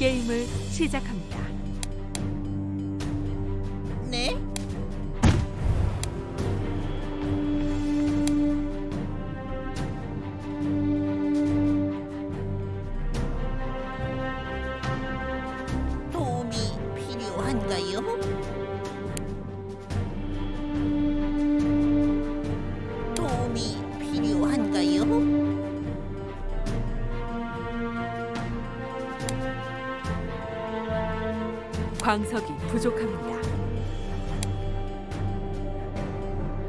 게임을 시작합니다. 네? 도움이 필요한가요? 광석이 부족합니다.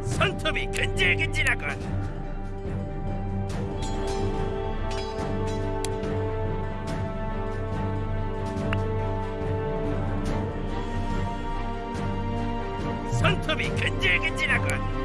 손톱이 근질근질하군. 손톱이 근질근질하군.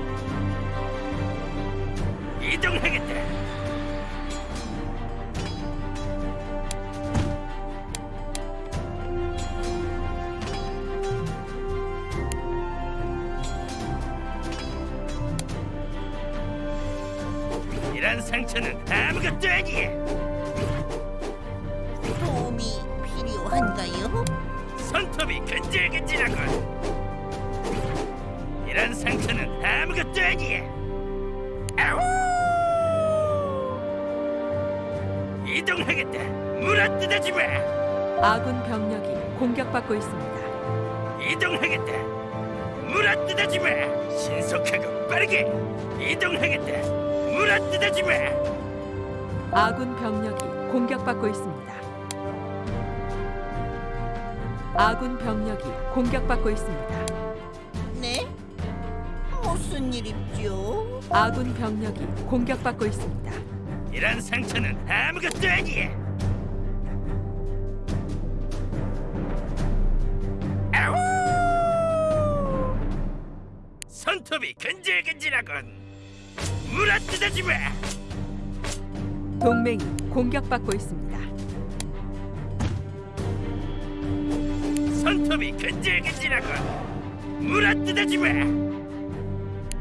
이런 상처는 아무것도 아니야. 도움이 필요한가요? 손톱이 근질근질하군. 이런 상처는 아무것도 아니야. 아우! 이동하겠다. 물어뜯어지 마. 아군 병력이 공격받고 있습니다. 이동하겠다. 물어뜯어지 마. 신속하고 빠르게 이동하겠다. 물어뜯어지 마. 아군 병력이 공격받고 있습니다. 아군 병력이 공격받고 있습니다. 네? 무슨 일이죠? 아군 병력이 공격받고 있습니다. 이런 상처는 아무것도 아니야. 아우! 손톱이 근질근질하군. 물어뜯어지 마. 동맹이 공격받고 있습니다. 손톱이 근질근질하군. 물어뜯어지 마.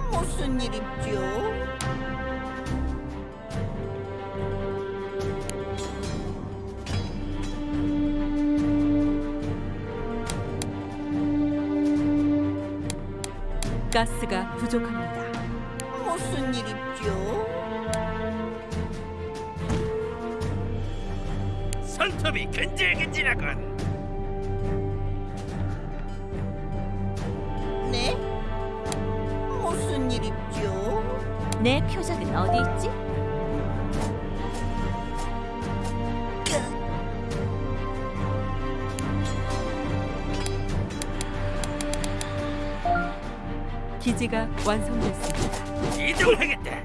무슨 일이죠? 가스가 부족합니다. 무슨 일이죠? 손톱이 근질근질하군. 네? 무슨 일이죠? 내 표적은 어디 있지? 기지가 완성됐습니다. 이동하겠다.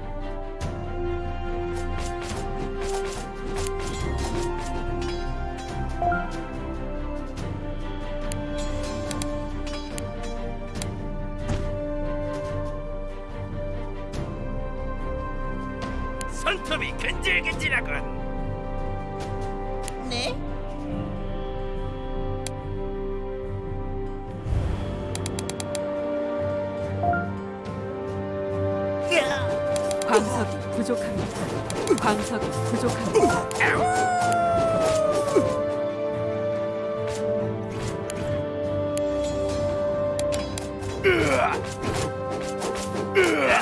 손톱이 근질근질하군. 부족합니다. 광석이 부족합니다.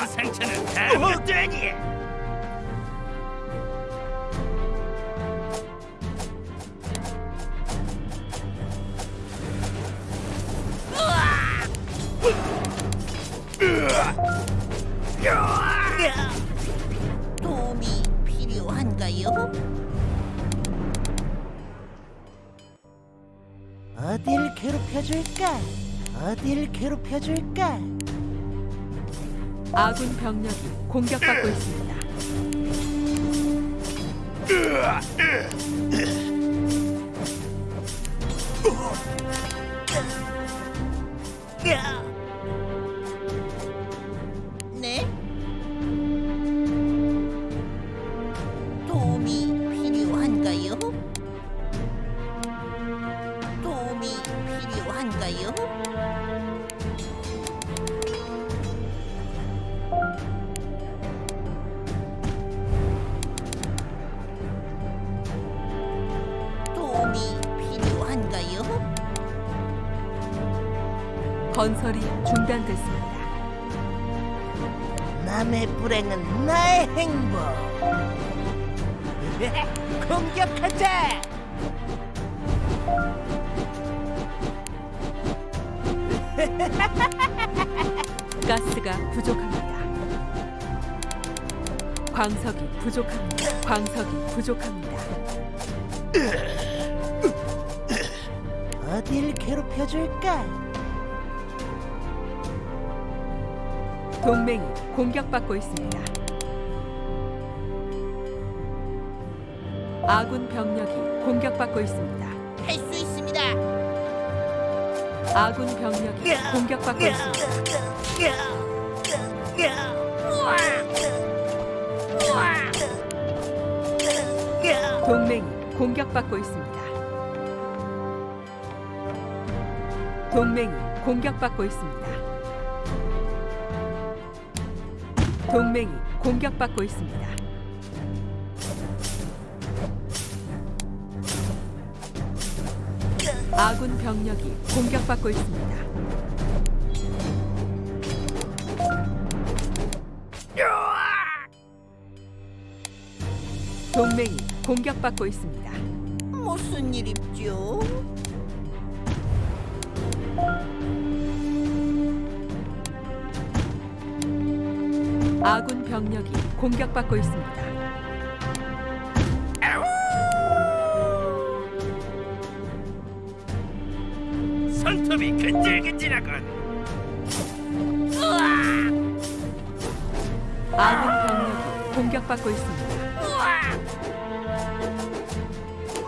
상처는 아무것도 아니야. 도움이 필요한가요? 어딜 괴롭혀줄까? 어딜 괴롭혀줄까? 아군 병력이 공격받고 있습니다. 네? 건설이 중단됐습니다. 남의 불행은 나의 행복. 공격하자. 가스가 부족합니다. 광석이 부족합니다. 광석이 부족합니다. 어딜 괴롭혀 줄까? 동맹이 공격받고 있습니다. 아군 병력이 공격받고 있습니다. 할 수 있습니다. 아군 병력이 공격받고 있습니다. 동맹이 공격받고 있습니다. 동맹이 공격받고 있습니다. 동맹이 공격받고 있습니다. 아군 병력이 공격받고 있습니다. 동맹이 공격받고 있습니다. 무슨 일입죠? 아군 병력이 공격받고 있습니다. 손톱이 근질근질하군. 아군 병력이 공격받고 있습니다.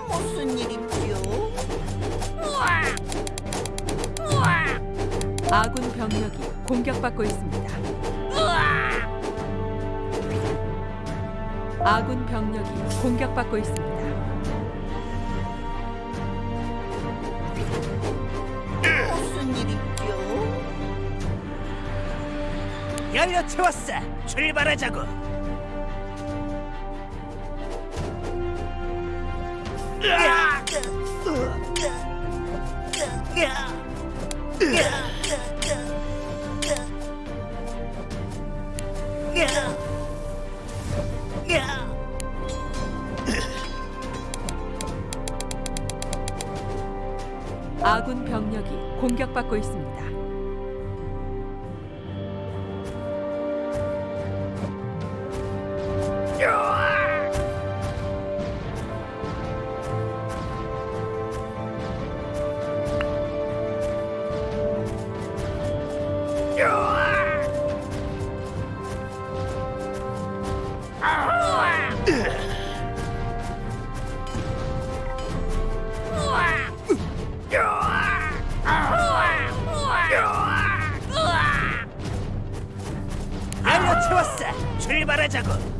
무슨 일입죠? 아군 병력이 공격받고 있습니다. 아군 병력이 공격받고 있습니다. 무슨 일입죠? 연료 채웠어. 출발하자고. 으악! 아군 공격받고 있습니다. 출발하자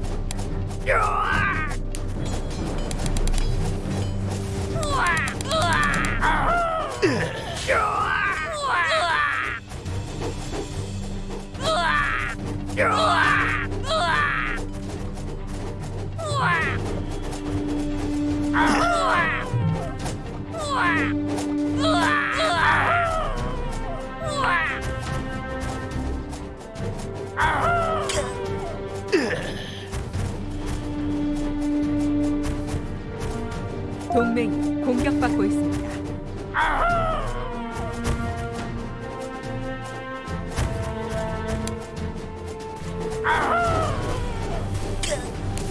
동맹이 공격받고 있습니다.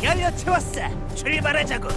연료 채웠어. 출발하자고.